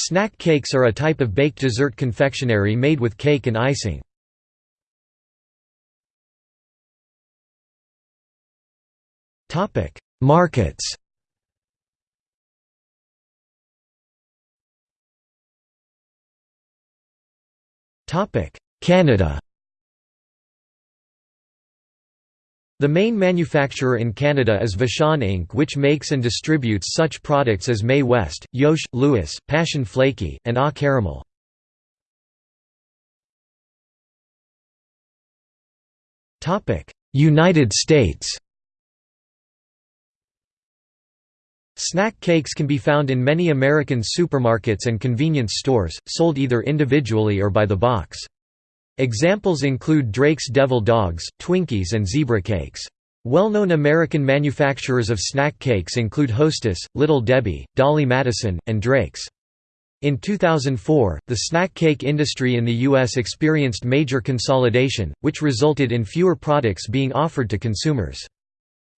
Snack cakes are a type of baked dessert confectionery made with cake and icing. Markets Canada The main manufacturer in Canada is Vachon Inc. which makes and distributes such products as May West, Yosh, Louis, Passion Flakie, and Ah Caramel. United States Snack cakes can be found in many American supermarkets and convenience stores, sold either individually or by the box. Examples include Drake's Devil Dogs, Twinkies and Zebra Cakes. Well-known American manufacturers of snack cakes include Hostess, Little Debbie, Dolly Madison, and Drake's. In 2004, the snack cake industry in the U.S. experienced major consolidation, which resulted in fewer products being offered to consumers.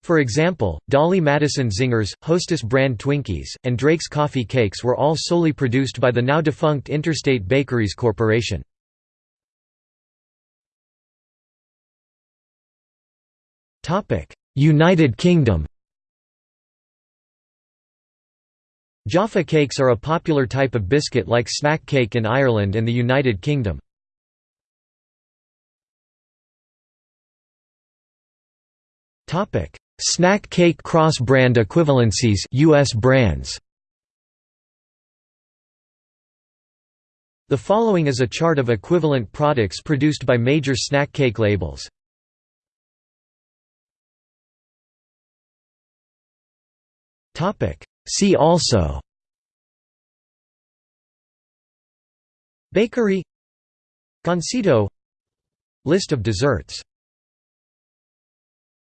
For example, Dolly Madison Zingers, Hostess brand Twinkies, and Drake's Coffee Cakes were all solely produced by the now defunct Interstate Bakeries Corporation. United Kingdom Jaffa cakes are a popular type of biscuit-like snack cake in Ireland and the United Kingdom. Snack cake cross-brand equivalencies US brands. The following is a chart of equivalent products produced by major snack cake labels. See also Bakery Gansito List of desserts